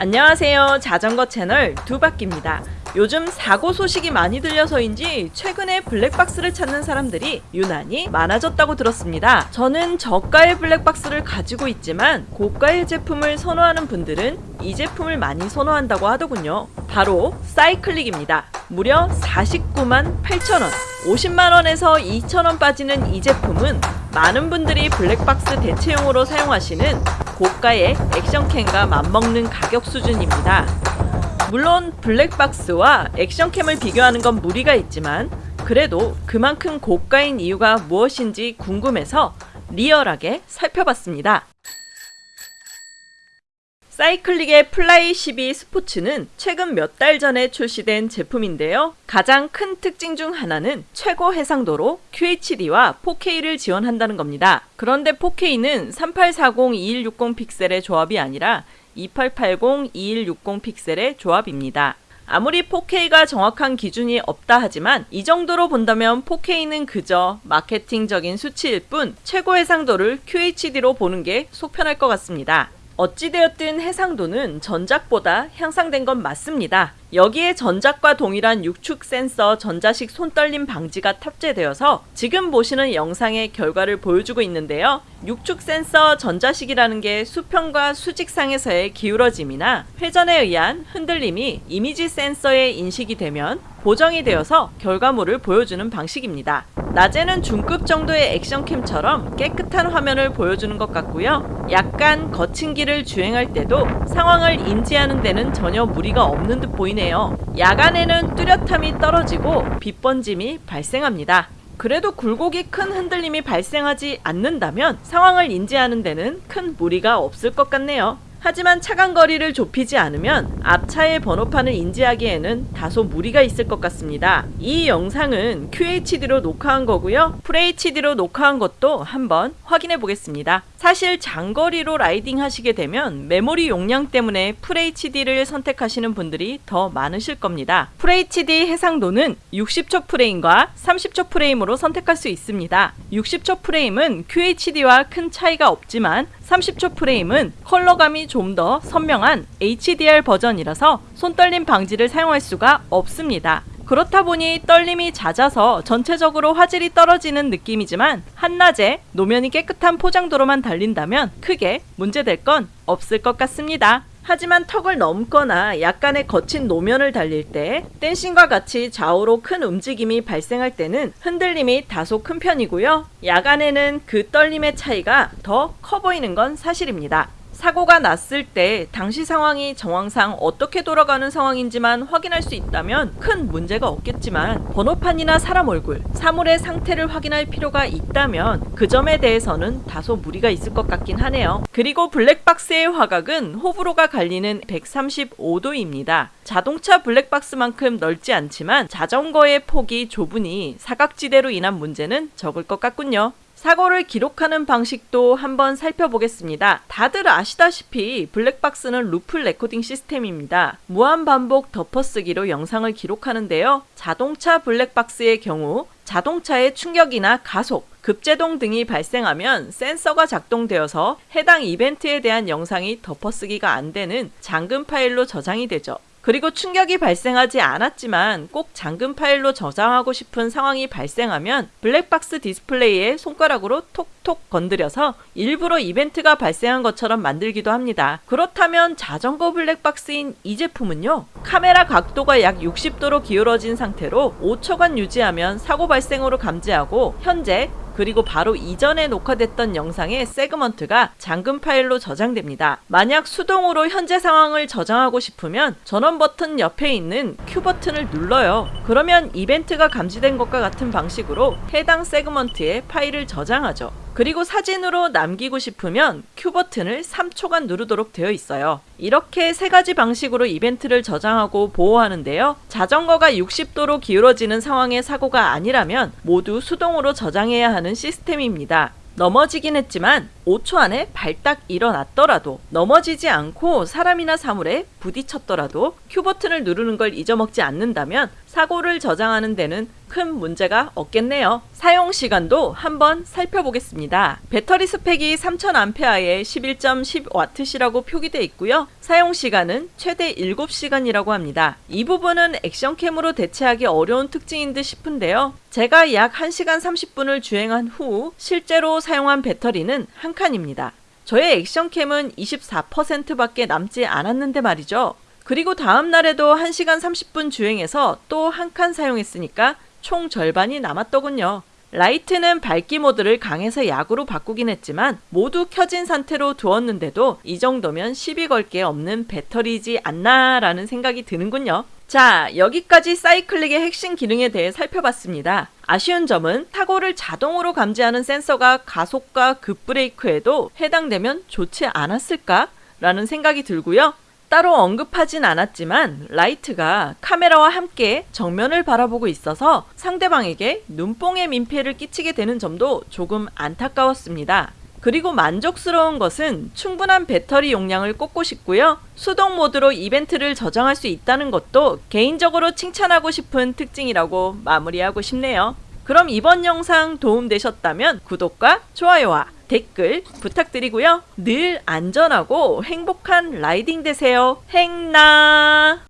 안녕하세요. 자전거 채널 두바퀴입니다. 요즘 사고 소식이 많이 들려서인지 최근에 블랙박스를 찾는 사람들이 유난히 많아졌다고 들었습니다. 저는 저가의 블랙박스를 가지고 있지만 고가의 제품을 선호하는 분들은 이 제품을 많이 선호한다고 하더군요. 바로 사이클릭입니다. 무려 49만 8천원 50만원에서 2천원 빠지는 이 제품은 많은 분들이 블랙박스 대체용으로 사용하시는 고가의 액션캠과 맞먹는 가격 수준입니다. 물론 블랙박스와 액션캠을 비교하는 건 무리가 있지만 그래도 그만큼 고가인 이유가 무엇인지 궁금해서 리얼하게 살펴봤습니다. 사이클릭의 플라이 12 스포츠는 최근 몇 달 전에 출시된 제품인데요. 가장 큰 특징 중 하나는 최고 해상도로 QHD와 4K를 지원한다는 겁니다. 그런데 4K는 3840-2160 픽셀의 조합이 아니라 2880-2160 픽셀의 조합입니다. 아무리 4K가 정확한 기준이 없다 하지만 이 정도로 본다면 4K는 그저 마케팅적인 수치일 뿐 최고 해상도를 QHD로 보는 게 속편할 것 같습니다. 어찌되었든 해상도는 전작보다 향상된 건 맞습니다. 여기에 전작과 동일한 육축 센서 전자식 손떨림 방지가 탑재되어서 지금 보시는 영상의 결과를 보여주고 있는데요. 육축 센서 전자식이라는 게 수평과 수직상에서의 기울어짐이나 회전에 의한 흔들림이 이미지 센서에 인식이 되면 보정이 되어서 결과물을 보여주는 방식입니다. 낮에는 중급 정도의 액션캠처럼 깨끗한 화면을 보여주는 것 같고요. 약간 거친 길을 주행할 때도 상황을 인지하는 데는 전혀 무리가 없는 듯 보이네요. 야간에는 뚜렷함이 떨어지고 빛번짐이 발생합니다. 그래도 굴곡이 큰 흔들림이 발생하지 않는다면 상황을 인지하는 데는 큰 무리가 없을 것 같네요. 하지만 차간 거리를 좁히지 않으면 앞차의 번호판을 인지하기에는 다소 무리가 있을 것 같습니다. 이 영상은 QHD로 녹화한 거고요. FHD로 녹화한 것도 한번 확인해 보겠습니다. 사실 장거리로 라이딩 하시게 되면 메모리 용량 때문에 FHD를 선택하시는 분들이 더 많으실 겁니다. FHD 해상도는 60초 프레임과 30초 프레임으로 선택할 수 있습니다. 60초 프레임은 QHD와 큰 차이가 없지만 30초 프레임은 컬러감이 좀 더 선명한 HDR 버전이라서 손떨림 방지를 사용할 수가 없습니다. 그렇다 보니 떨림이 잦아서 전체적으로 화질이 떨어지는 느낌이지만 한낮에 노면이 깨끗한 포장도로만 달린다면 크게 문제될 건 없을 것 같습니다. 하지만 턱을 넘거나 약간의 거친 노면을 달릴 때 댄싱과 같이 좌우로 큰 움직임이 발생할 때는 흔들림이 다소 큰 편이고요. 야간에는 그 떨림의 차이가 더 커 보이는 건 사실입니다. 사고가 났을 때 당시 상황이 정황상 어떻게 돌아가는 상황인지만 확인할 수 있다면 큰 문제가 없겠지만 번호판이나 사람 얼굴, 사물의 상태를 확인할 필요가 있다면 그 점에 대해서는 다소 무리가 있을 것 같긴 하네요. 그리고 블랙박스의 화각은 호불호가 갈리는 135도입니다. 자동차 블랙박스만큼 넓지 않지만 자전거의 폭이 좁으니 사각지대로 인한 문제는 적을 것 같군요. 사고를 기록하는 방식도 한번 살펴보겠습니다. 다들 아시다시피 블랙박스는 loop recording 시스템입니다. 무한 반복 덮어쓰기로 영상을 기록하는데요. 자동차 블랙박스의 경우 자동차의 충격이나 가속, 급제동 등이 발생하면 센서가 작동되어서 해당 이벤트에 대한 영상이 덮어쓰기가 안 되는 잠금 파일로 저장이 되죠. 그리고 충격이 발생하지 않았지만 꼭 잠금 파일로 저장하고 싶은 상황이 발생하면 블랙박스 디스플레이에 손가락으로 톡 톡 건드려서 일부러 이벤트가 발생한 것처럼 만들기도 합니다. 그렇다면 자전거 블랙박스인 이 제품은요. 카메라 각도가 약 60도로 기울어진 상태로 5초간 유지하면 사고 발생으로 감지하고 현재 그리고 바로 이전에 녹화됐던 영상의 세그먼트가 잠금 파일로 저장됩니다. 만약 수동으로 현재 상황을 저장하고 싶으면 전원 버튼 옆에 있는 Q 버튼을 눌러요. 그러면 이벤트가 감지된 것과 같은 방식으로 해당 세그먼트에 파일을 저장하죠. 그리고 사진으로 남기고 싶으면 Q 버튼을 3초간 누르도록 되어 있어요. 이렇게 세 가지 방식으로 이벤트를 저장하고 보호하는데요. 자전거가 60도로 기울어지는 상황의 사고가 아니라면 모두 수동으로 저장해야 하는 시스템입니다. 넘어지긴 했지만 5초 안에 발딱 일어났더라도 넘어지지 않고 사람이나 사물에 부딪혔더라도 큐 버튼을 누르는 걸 잊어먹지 않는다면 사고를 저장하는 데는 큰 문제가 없겠네요. 사용 시간도 한번 살펴보겠습니다. 배터리 스펙이 3000A에 11.10W시라고 표기되어 있고요. 사용 시간은 최대 7시간이라고 합니다. 이 부분은 액션캠으로 대체하기 어려운 특징인 듯 싶은데요. 제가 약 1시간 30분을 주행한 후 실제로 사용한 배터리는 한 칸입니다. 저의 액션캠은 24%밖에 남지 않았는데 말이죠. 그리고 다음 날에도 1시간 30분 주행해서 또 한 칸 사용했으니까 총 절반이 남았더군요. 라이트는 밝기 모드를 강에서 약으로 바꾸긴 했지만 모두 켜진 상태로 두었는데도 이 정도면 시비 걸 게 없는 배터리지 않나 라는 생각이 드는군요. 자, 여기까지 사이클릭의 핵심 기능에 대해 살펴봤습니다. 아쉬운 점은 사고를 자동으로 감지하는 센서가 가속과 급브레이크에도 해당되면 좋지 않았을까? 라는 생각이 들고요. 따로 언급하진 않았지만 라이트가 카메라와 함께 정면을 바라보고 있어서 상대방에게 눈뽕의 민폐를 끼치게 되는 점도 조금 안타까웠습니다. 그리고 만족스러운 것은 충분한 배터리 용량을 꼽고 싶고요. 수동 모드로 이벤트를 저장할 수 있다는 것도 개인적으로 칭찬하고 싶은 특징이라고 마무리하고 싶네요. 그럼 이번 영상 도움되셨다면 구독과 좋아요와 댓글 부탁드리고요. 늘 안전하고 행복한 라이딩 되세요. 행나!